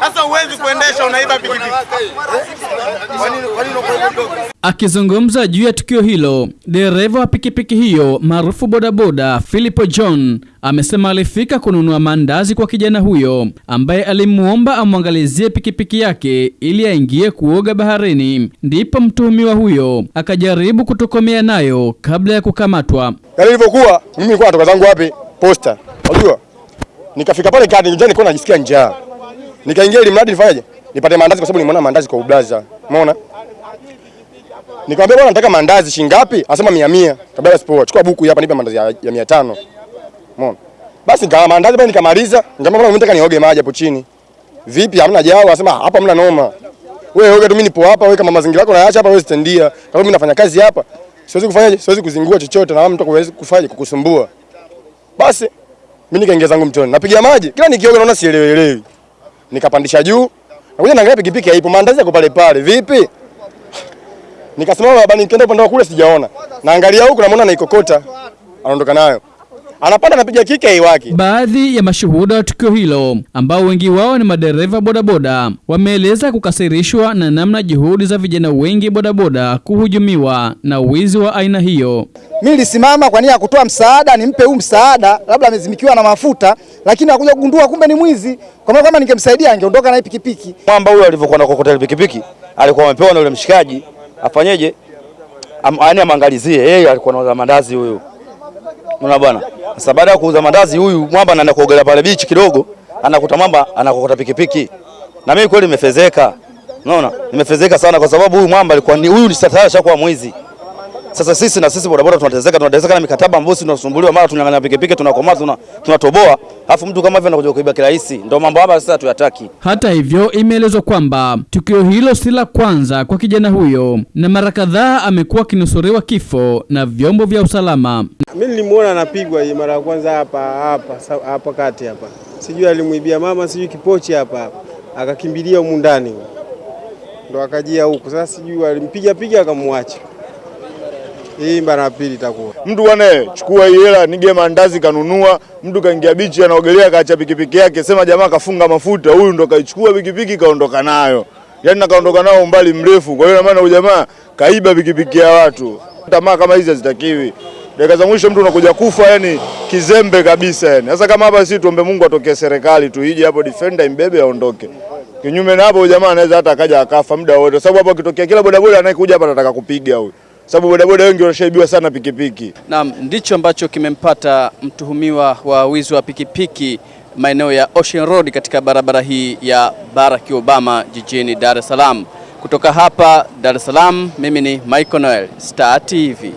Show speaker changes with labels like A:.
A: Sasa huwezi kuendesha unaiba pikipiki.
B: Akizungumza juu ya tukio hilo, dereva wa pikipiki hiyo maarufu bodaboda Philipo John amesema alifika kununua mandazi kwa kijana huyo ambaye alimwomba amwangalizie pikipiki yake ili aingie kuoga baharini. Ndipo mtuhumiwa huyo akajaribu kutokomea nayo kabla ya kukamatwa.
C: Yale ilivyokuwa mimi nilikuwa natoka zangu wapi? Posta. Unajua? Nikafika pale kadi, nilikuwa najisikia njaa. Nikaingia ili mradi nifanyaje? Nipate mandazi kwa sababu nimeona mandazi kwa ublaza. Umeona? Nikamwambia bwana nataka mandazi shilingi ngapi? Anasema 100 100. Kabla sipoa. chukua buku hapa nipe mandazi ya, ya 500. Umeona? Basi nikawa mandazi bwana nikamaliza. Nikamwambia bwana nataka nioge maji hapo chini. Vipi hamna jao? Anasema hapa hamna noma. Wewe oga tu mimi nipo hapa, wewe kama mazingira yako naacha hapa wewe stendia. Kama mimi nafanya kazi hapa, siwezi kufanyaje? Siwezi kuzingua chochote na mtu kuwezi kufanya kukusumbua. Basi mimi nikaingia zangu mtoni. Napiga maji. Kila nikioga naona sielewelewi. Nikapandisha juu. Nakuja naangalia pikipiki haipo, maandazi yako pale pale. Vipi? Nikasimama baba, nikaenda upande wa kule sijaona. Naangalia huku namuona naikokota. Anaondoka nayo. Anapanda anapiga kike haiwaki.
B: Baadhi ya mashuhuda wa tukio hilo ambao wengi wao ni madereva bodaboda wameeleza kukasirishwa na namna juhudi za vijana wengi bodaboda kuhujumiwa na wizi wa aina hiyo.
D: Mimi nilisimama kwa nia ya kutoa msaada, nimpe huu msaada, labda amezimikiwa na mafuta, lakini akuja kugundua kumbe ni mwizi. Kwa maana kama ningemsaidia angeondoka na pikipiki.
E: Mwamba huyo alivyokuwa na kokota pikipiki alikuwa amepewa na yule mshikaji afanyeje, am, yaani amangalizie yeye alikuwa anauza mandazi huyu. Unaona bwana, sasa baada ya kuuza mandazi huyu mwamba anaenda kuogelea pale bichi kidogo, anakuta mwamba anakokota pikipiki, na mimi kweli nimefezeka. Unaona, nimefezeka sana kwa sababu huyu mwamba alikuwa ni huyu ni sasa alishakuwa mwizi. Sasa sisi na sisi bodaboda tunatezeka, tunatezeka na mikataba ambayo sisi tunasumbuliwa, mara tunanganya pikipiki, tunakomaa, tuna tunatoboa, alafu mtu kama hivyo anakuja kuiba kirahisi. Ndio mambo hapa sasa tuyataki.
B: Hata hivyo, imeelezwa kwamba tukio hilo si la kwanza kwa kijana huyo na mara kadhaa amekuwa akinusuriwa kifo na vyombo vya usalama.
F: Mimi nilimuona anapigwa hii mara ya kwanza hapa hapa hapa kati hapa, sijui alimuibia mama, sijui kipochi hapa hapa, akakimbilia humu ndani, ndo akajia huku. Sasa sijui alimpiga piga akamwacha. Hii mara pili itakuwa
G: Mtu bwana, chukua hela nige mandazi kanunua. Mtu kaingia bichi anaogelea, kaacha pikipiki yake, sema jamaa kafunga mafuta, huyu ndo kaichukua pikipiki kaondoka nayo, yaani na nao umbali mrefu. Kwa hiyo na maana huyu jamaa kaiba pikipiki ya watu. Tamaa kama hizi hazitakiwi. Dakika za mwisho mtu unakuja kufa, yani kizembe kabisa yani. Sasa kama hapa sisi tuombe Mungu atokee serikali tu ije hapo defender imbebe aondoke. Kinyume na hapo jamaa anaweza hata akaja akafa muda wote, sababu hapo akitokea kila bodaboda anayekuja hapa anataka kupiga huyu, sababu bodaboda wengi wanashaibiwa sana pikipiki.
B: Naam, ndicho ambacho kimempata mtuhumiwa wa wizi wa pikipiki maeneo ya Ocean Road katika barabara hii ya Barack Obama jijini Dar es Salaam. Kutoka hapa Dar es Salaam, mimi ni Michael Noel, Star TV.